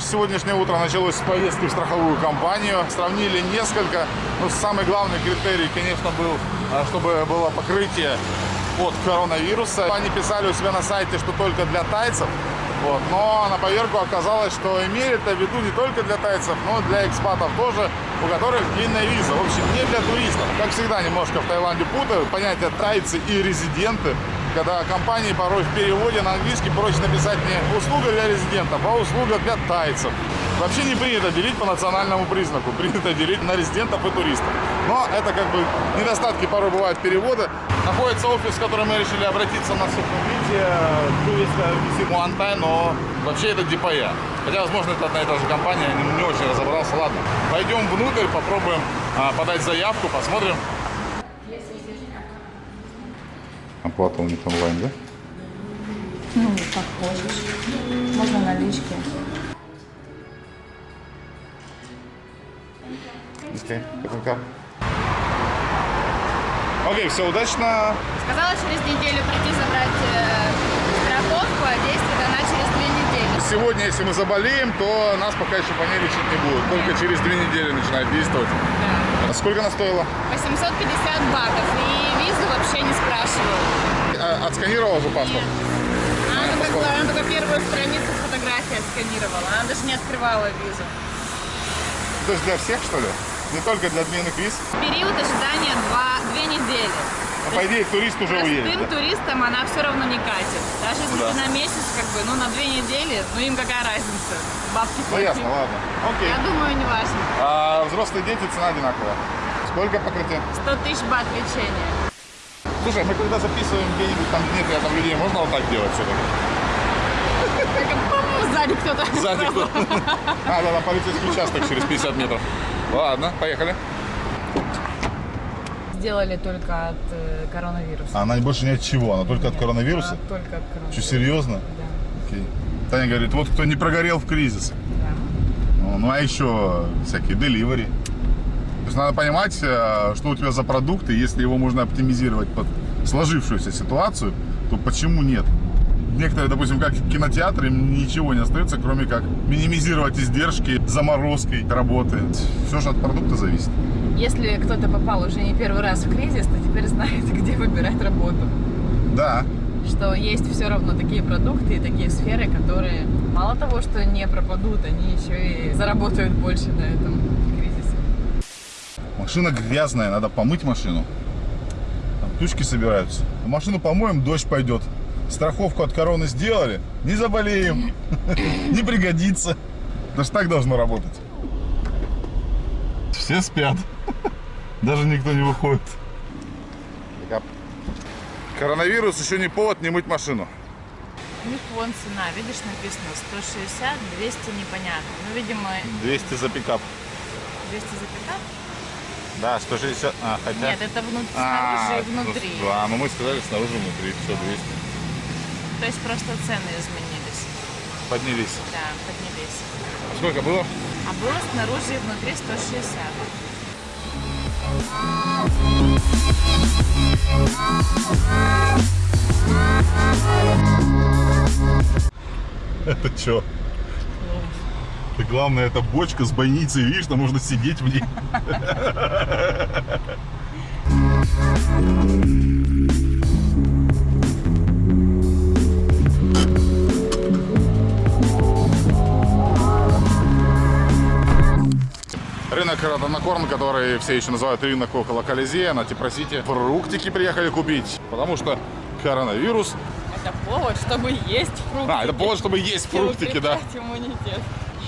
Наше сегодняшнее утро началось с поездки в страховую компанию. Сравнили несколько. Но самый главный критерий, конечно, был, а, чтобы было покрытие от коронавируса. Они писали у себя на сайте, что только для тайцев. Вот. Но на поверку оказалось, что имели это в виду не только для тайцев, но и для экспатов тоже, у которых длинная виза. В общем, не для туристов. Как всегда, немножко в Таиланде путают понятия тайцы и резиденты когда компании порой в переводе на английский проще написать не услуга для резидентов, а услуга для тайцев. Вообще не принято делить по национальному признаку, принято делить на резидентов и туристов. Но это как бы недостатки порой бывают перевода. Находится офис, в который мы решили обратиться на сухобитие, туриста визит Муантай, но вообще это Дипая. Хотя, возможно, это одна и та же компания, я не очень разобрался. Ладно, пойдем внутрь, попробуем а, подать заявку, посмотрим, Оплата у них онлайн, да? Ну, как хочешь. Можно налички. Окей, okay. Окей, все, удачно. Сказала через неделю прийти забрать э, страховку, а действует она через две недели. Сегодня, если мы заболеем, то нас пока еще по ней лечить не будут. Только через две недели начинает действовать. Да. А сколько она стоила? 850 батов. И визу вообще не спрашивала. А, отсканировала же паспорт? Она, только, она только первую страницу фотографии отсканировала. Она даже не открывала визу. То есть для всех, что ли? Не только для отменных виз? Период ожидания два, две недели. А по идее, турист уже уедет, Простым да? туристам она все равно не катит. Даже если Да. ты на месяц, как бы, ну, на две недели, ну, им какая разница? Бабки Ну ясно, ладно. Окей. Я думаю, не важно. А взрослые дети цена одинаковая. Сколько покрытие? 100 тысяч бат лечения. Слушай, мы когда записываем где-нибудь там нет рядом людей, можно вот так делать все-таки? По-моему, сзади кто-то. Сзади кто? А, да, там полицейский участок через 50 метров. Ладно, поехали. Сделали только от э, коронавируса. А она больше ни от чего, она только от коронавируса? А, только от коронавируса. Что, серьезно? Да. Окей. Таня говорит, вот кто не прогорел в кризис. да. Ну, ну, а еще всякие деливери. То есть надо понимать, э, что у тебя за продукт, и если его можно оптимизировать под сложившуюся ситуацию, то почему нет? Некоторые, допустим, как кинотеатры, им ничего не остается, кроме как минимизировать издержки заморозкой работы. Все же от продукта зависит. Если кто-то попал уже не первый раз в кризис, то теперь знает, где выбирать работу. Да, Что есть все равно такие продукты и такие сферы, которые мало того, что не пропадут, они еще и заработают больше на этом кризисе. машина грязная, надо помыть машину. Там тучки собираются. Машину помоем, дождь пойдет. Страховку от короны сделали, не заболеем, не пригодится. Даже так должно работать. Все спят. Даже никто не выходит. Коронавирус еще не повод не мыть машину. У них вон цена, видишь, написано 160, 200 непонятно. Ну, видимо, 200 за пикап. 200 за пикап? Да, 160. А, хотя... Нет, это внутри, А, снаружи и внутри. ну, А, ну мы сказали снаружи внутри. Все, 200. То есть просто цены изменились. Поднялись. Да, поднялись. А сколько было? А было снаружи и внутри 160. Это что? И главное, это бочка с бойницей, видишь, там можно сидеть в ней. Рынок Родонокорн, который все еще называют рынок около Колизея, на Типросите. Фруктики приехали купить, потому что коронавирус. Это повод, чтобы есть фруктики. А, это повод, чтобы есть И фруктики, да. иммунитет.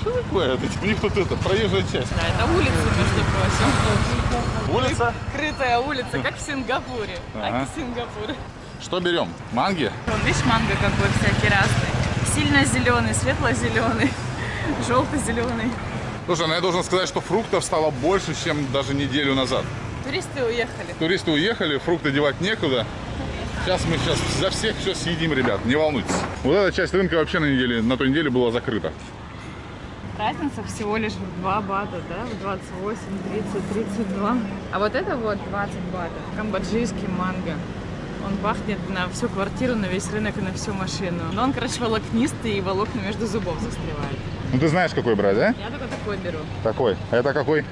Что такое? Это, у них тут это, проезжая часть. Да, это улица, между прочим. Улица. Крытая улица, как в Сингапуре. Ага. Аки Сингапур. Что берем? Манги? Вон, видишь, манго какой всякий разный. Сильно зеленый, светло-зеленый, желто-зеленый. Слушай, ну я должен сказать, что фруктов стало больше, чем даже неделю назад. Туристы уехали. Туристы уехали, фрукты девать некуда. Сейчас мы сейчас за всех все съедим, ребят, не волнуйтесь. Вот эта часть рынка вообще на неделе, на той неделе была закрыта. Разница всего лишь в 2 бата, да? В 28, 30, 32. А вот это вот 20 батов. Камбоджийский манго. Он пахнет на всю квартиру, на весь рынок и на всю машину. Но он, короче, волокнистый и волокна между зубов застревает. Ну ты знаешь, какой брать, да? Я только такой беру. Такой. А это какой?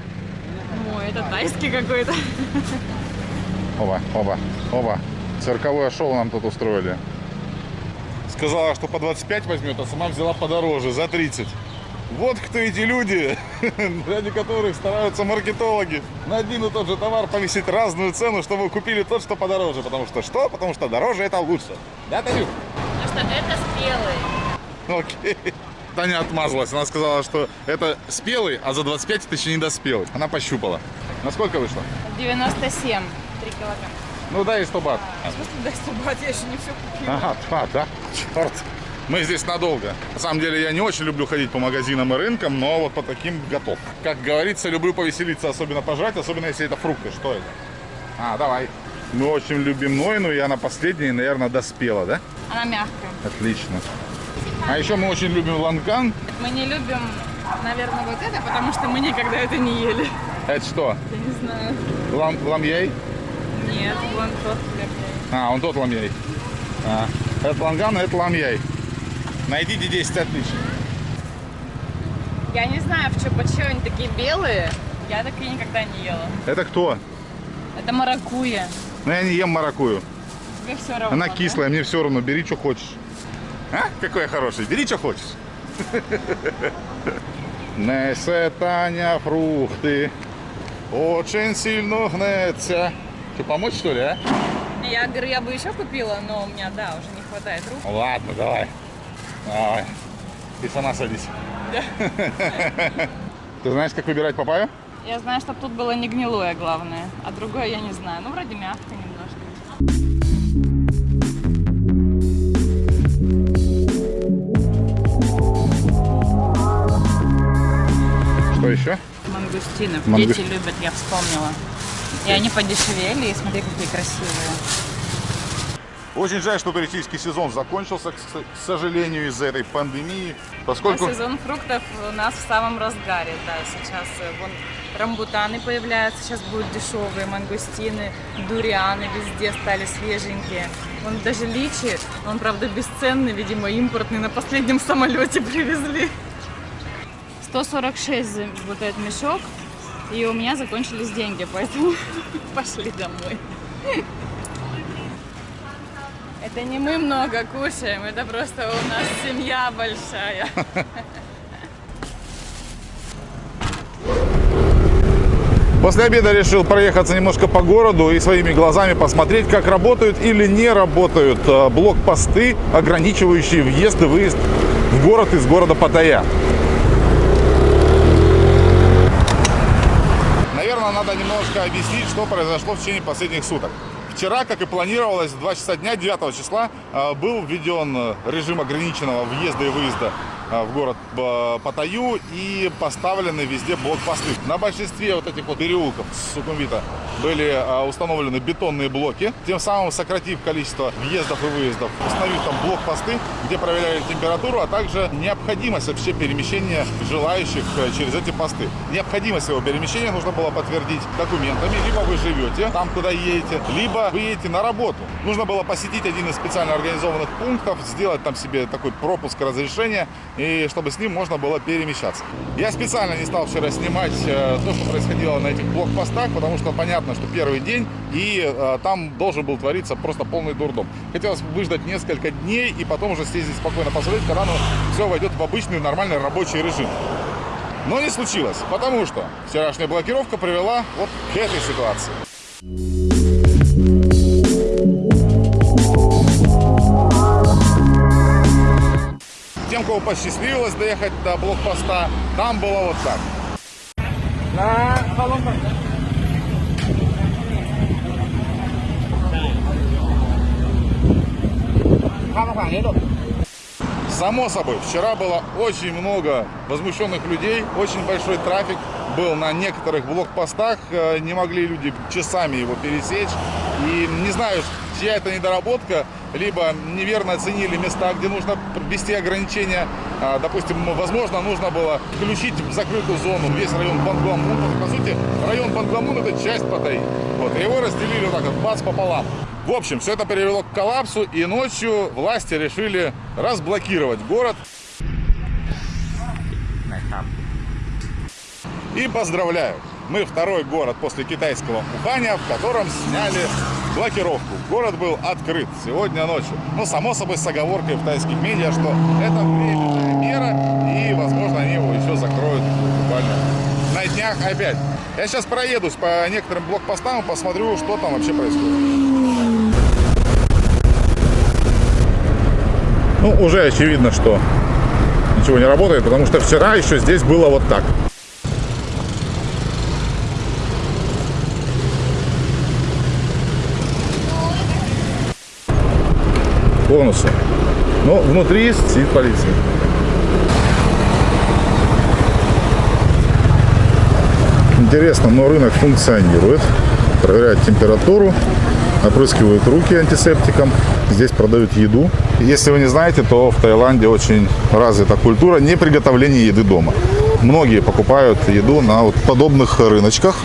Ну, это тайский какой-то. Оба, оба, оба. Цирковое шоу нам тут устроили. Сказала, что по 25 возьмет, а сама взяла подороже, за 30. Вот кто эти люди, ради которых стараются маркетологи. На один и тот же товар повесить разную цену, чтобы вы купили тот, что подороже. Потому что что? Потому что дороже это лучше. Да, Танюк? Потому что это спелый. Окей. Таня отмазалась. Она сказала, что это спелый, а за 25 это еще не доспелый. Она пощупала. Насколько вышло? 97. 3 килограмма. Ну, дай 100 бат. В смысле, дай 100 бат, я еще не все купила. Ага, а, да? Черт. Мы здесь надолго. На самом деле я не очень люблю ходить по магазинам и рынкам, но вот по таким готов. Как говорится, люблю повеселиться, особенно пожрать, особенно если это фрукты. Что это? А, давай. Мы очень любим Нойну, и она последняя, наверное, доспела, да? Она мягкая. Отлично. А еще мы очень любим ланган. Мы не любим, наверное, вот это, потому что мы никогда это не ели. Это что? Я не знаю. Лам, ламьей? Нет, вон тот хлеб. А, он тот ламьей. А, это ланган, а это ламьей. Найдите 10 отличий. Я не знаю, в чё, почему они такие белые. Я такие никогда не ела. Это кто? Это маракуя. Ну, я не ем маракую. Тебе все равно. Она да? кислая, мне все равно, бери, что хочешь. А? Какой я хороший, бери, что хочешь. Несе Таня фрукты, очень сильно гнется. Что, помочь, что ли, а? Я говорю, я бы еще купила, но у меня, да, уже не хватает рук. Ладно, давай. Давай. Ты сама садись. Ты знаешь, как выбирать папайю? Я знаю, чтобы тут было не гнилое, главное. А другое я не знаю. Ну, вроде мягко немножко. Еще? Мангустинов. Мангу- Дети любят, я вспомнила. И они подешевели, и смотри, какие красивые. Очень жаль, что туристический сезон закончился, к сожалению, из-за этой пандемии. А Поскольку... сезон фруктов у нас в самом разгаре, да, сейчас э, вон рамбутаны появляются, сейчас будут дешевые, мангустины, дурианы везде стали свеженькие. Вон даже личи, он, правда, бесценный, видимо, импортный, на последнем самолете привезли. 146 за вот этот мешок, и у меня закончились деньги, поэтому пошли домой. Это не мы много кушаем, это просто у нас семья большая. После обеда решил проехаться немножко по городу и своими глазами посмотреть, как работают или не работают э, блокпосты, ограничивающие въезд и выезд в город из города Паттайя. Наверное, надо немножко объяснить, что произошло в течение последних суток. Вчера, как и планировалось, в 2 часа дня 9 числа э, был введен э, режим ограниченного въезда и выезда в город э, Паттайю и поставлены везде блокпосты. На большинстве вот этих вот переулков Сукумвита были э, установлены бетонные блоки, тем самым сократив количество въездов и выездов, установив там блокпосты, где проверяли температуру, а также необходимость вообще перемещения желающих э, через эти посты. Необходимость его перемещения нужно было подтвердить документами, либо вы живете там, куда едете, либо вы едете на работу. Нужно было посетить один из специально организованных пунктов, сделать там себе такой пропуск разрешения, и чтобы с ним можно было перемещаться. Я специально не стал вчера снимать э, то, что происходило на этих блокпостах, потому что понятно, что первый день, и э, там должен был твориться просто полный дурдом. Хотелось выждать несколько дней и потом уже съездить спокойно посмотреть, когда оно все войдет в обычный нормальный рабочий режим. Но не случилось, потому что вчерашняя блокировка привела вот к этой ситуации. Тем, кого посчастливилось доехать до блокпоста, там было вот так. Само собой, вчера было очень много возмущенных людей, очень большой трафик был на некоторых блокпостах, э, не могли люди часами его пересечь. И не знаю, чья это недоработка, либо неверно оценили места, где нужно ввести ограничения. А, Допустим, возможно, нужно было включить в закрытую зону весь район Бангламун. По сути, район Бангламун это часть Паттайи. Вот, его разделили вот так вот, бац, пополам. В общем, все это привело к коллапсу, и ночью власти решили разблокировать город. И поздравляю, мы второй город после китайского Уханя, в котором сняли блокировку. Город был открыт сегодня ночью. Ну, само собой, с оговоркой в тайских медиа, что это временная мера, и, возможно, они его еще закроют буквально на днях опять. Я сейчас проедусь по некоторым блокпостам и посмотрю, что там вообще происходит. Ну, уже очевидно, что ничего не работает, потому что вчера еще здесь было вот так. Бонусы. Но внутри сидит полиция. Интересно, но рынок функционирует. Проверяют температуру, опрыскивают руки антисептиком. Здесь продают еду. Если вы не знаете, то в Таиланде очень развита культура не приготовления еды дома. Многие покупают еду на вот подобных рыночках.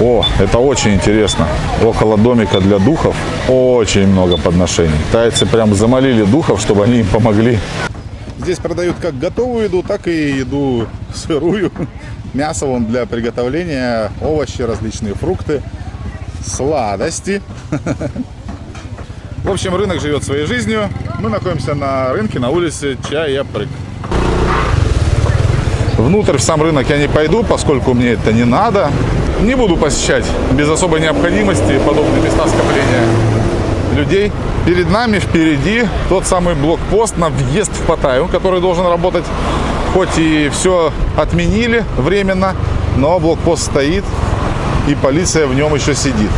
О, это очень интересно. Около домика для духов очень много подношений. Тайцы прям замолили духов, чтобы они им помогли. Здесь продают как готовую еду, так и еду сырую. Мясо вон для приготовления, овощи, различные фрукты, сладости. В общем, рынок живет своей жизнью. Мы находимся на рынке на улице Чаяпрык. Внутрь в сам рынок я не пойду, поскольку мне это не надо. Не буду посещать без особой необходимости подобные места скопления людей. Перед нами впереди тот самый блокпост на въезд в Паттайю, который должен работать. Хоть и все отменили временно, но блокпост стоит, и полиция в нем еще сидит.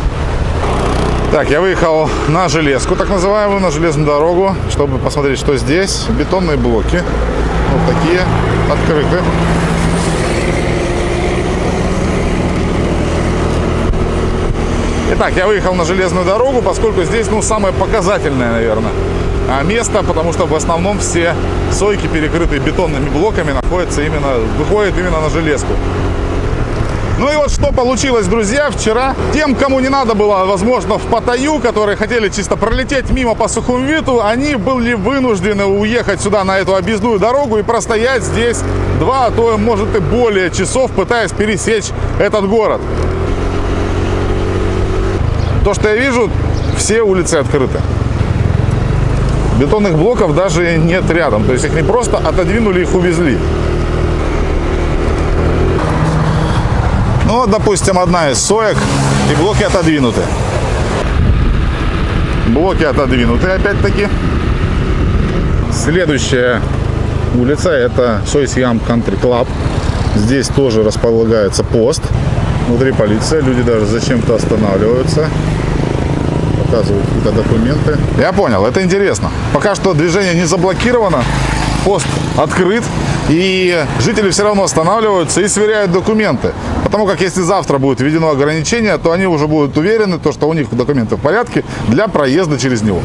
Так, я выехал на железку, так называемую, на железную дорогу, чтобы посмотреть, что здесь. Бетонные блоки, вот такие, открыты. Итак, я выехал на железную дорогу, поскольку здесь, ну, самое показательное, наверное, а, место, потому что в основном все сойки, перекрытые бетонными блоками, находятся именно, выходят именно на железку. Ну и вот что получилось, друзья, вчера. Тем, кому не надо было, возможно, в Паттайю, которые хотели чисто пролететь мимо по Сухумвиту, они были вынуждены уехать сюда на эту объездную дорогу и простоять здесь два, а то, может, и более часов, пытаясь пересечь этот город. То, что я вижу, все улицы открыты. Бетонных блоков даже нет рядом. То есть их не просто отодвинули, их увезли. Ну, вот, допустим, одна из соек, и блоки отодвинуты. Блоки отодвинуты, опять-таки. Следующая улица – это Сойсьям Country Club. Здесь тоже располагается пост. Внутри полиция, люди даже зачем-то останавливаются показывают какие-то документы. Я понял, это интересно. Пока что движение не заблокировано, пост открыт, и жители все равно останавливаются и сверяют документы. Потому как если завтра будет введено ограничение, то они уже будут уверены, то, что у них документы в порядке для проезда через него.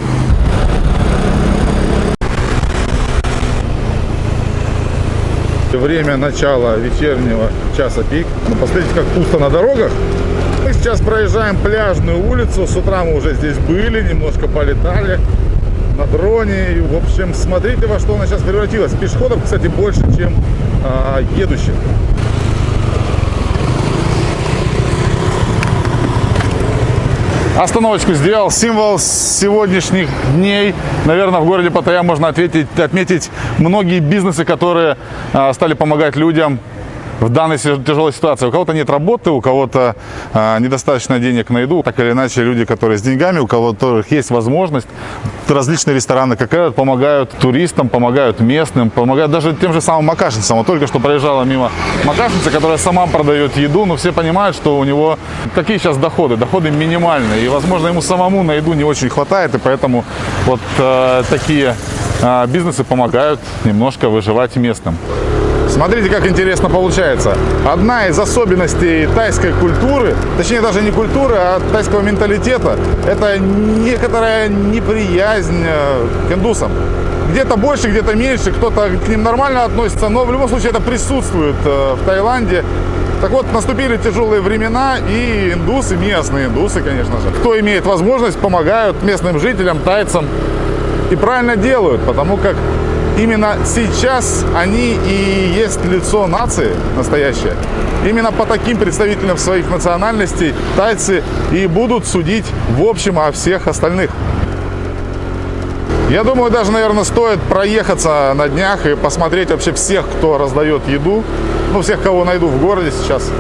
Время начала вечернего часа пик. Но посмотрите, как пусто на дорогах. Мы сейчас проезжаем пляжную улицу. С утра мы уже здесь были, немножко полетали на дроне. И, в общем, смотрите, во что она сейчас превратилась. Пешеходов, кстати, больше, чем а, едущих. Остановочку сделал. Символ сегодняшних дней. Наверное, в городе Паттайя можно ответить, отметить многие бизнесы, которые а, стали помогать людям в данной тяжелой ситуации. У кого-то нет работы, у кого-то а, недостаточно денег на еду. Так или иначе, люди, которые с деньгами, у которых есть возможность, различные рестораны, как этот, помогают туристам, помогают местным, помогают даже тем же самым макашницам. Вот только что проезжала мимо макашница, которая сама продает еду, но все понимают, что у него какие сейчас доходы, доходы минимальные, и, возможно, ему самому на еду не очень хватает, и поэтому вот э, такие э, бизнесы помогают немножко выживать местным. Смотрите, как интересно получается. Одна из особенностей тайской культуры, точнее даже не культуры, а тайского менталитета, это некоторая неприязнь э, к индусам. Где-то больше, где-то меньше, кто-то к ним нормально относится, но в любом случае это присутствует э, в Таиланде. Так вот, наступили тяжелые времена, и индусы, местные индусы, конечно же, кто имеет возможность, помогают местным жителям, тайцам. И правильно делают, потому как именно сейчас они и есть лицо нации настоящее. Именно по таким представителям своих национальностей тайцы и будут судить в общем о всех остальных. Я думаю, даже, наверное, стоит проехаться на днях и посмотреть вообще всех, кто раздает еду. Ну, всех, кого найду в городе сейчас.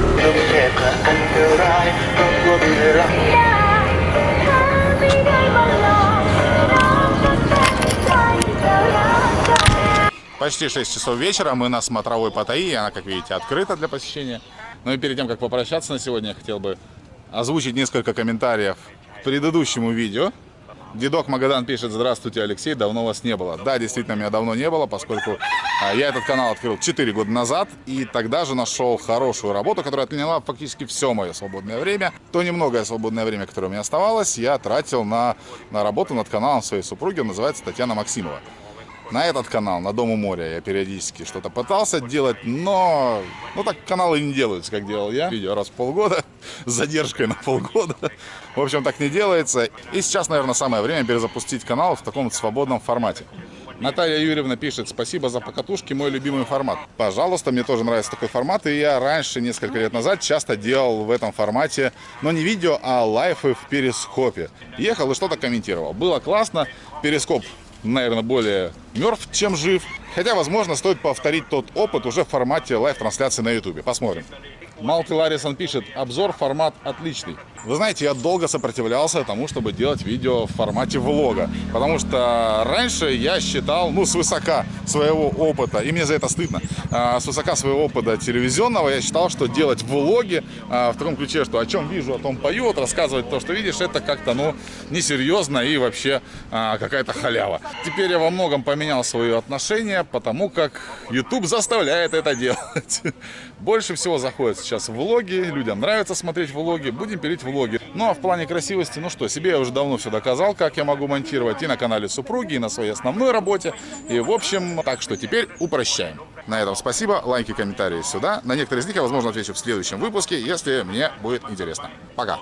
Почти 6 часов вечера, мы на смотровой Паттайи, она, как видите, открыта для посещения. Ну и перед тем, как попрощаться на сегодня, я хотел бы озвучить несколько комментариев к предыдущему видео. Дедок Магадан пишет, здравствуйте, Алексей, давно вас не было. Да, действительно, меня давно не было, поскольку а, я этот канал открыл 4 года назад, и тогда же нашел хорошую работу, которая отняла фактически все мое свободное время. То немногое свободное время, которое у меня оставалось, я тратил на, на работу над каналом своей супруги, он называется Татьяна Максимова. На этот канал, на Дом у моря, я периодически что-то пытался делать, но ну так каналы не делаются, как делал я. Видео раз в полгода, с задержкой на полгода. В общем, так не делается. И сейчас, наверное, самое время перезапустить канал в таком свободном формате. Наталья Юрьевна пишет, спасибо за покатушки, мой любимый формат. Пожалуйста, мне тоже нравится такой формат, и я раньше, несколько лет назад, часто делал в этом формате, но не видео, а live ы в перископе. Ехал и что-то комментировал. Было классно, перископ наверное, более мертв, чем жив. Хотя, возможно, стоит повторить тот опыт уже в формате live -трансляции на YouTube. Посмотрим. Малти Ларисон пишет, обзор формат отличный. Вы знаете, я долго сопротивлялся тому, чтобы делать видео в формате влога. Потому что раньше я считал, ну, свысока своего опыта, и мне за это стыдно, а, свысока своего опыта телевизионного, я считал, что делать влоги а, в таком ключе, что о чем вижу, о том пою, вот рассказывать то, что видишь, это как-то, ну, несерьезно и вообще а, какая-то халява. Теперь я во многом поменял свое отношение, потому как YouTube заставляет это делать. Больше всего заходят сейчас влоги, людям нравится смотреть влоги, будем пилить влоги. Ну а в плане красивости, ну что, себе я уже давно все доказал, как я могу монтировать и на канале супруги, и на своей основной работе. И в общем, так что теперь упрощаем. На этом спасибо, лайки, комментарии сюда. На некоторые из них я, возможно, отвечу в следующем выпуске, если мне будет интересно. Пока!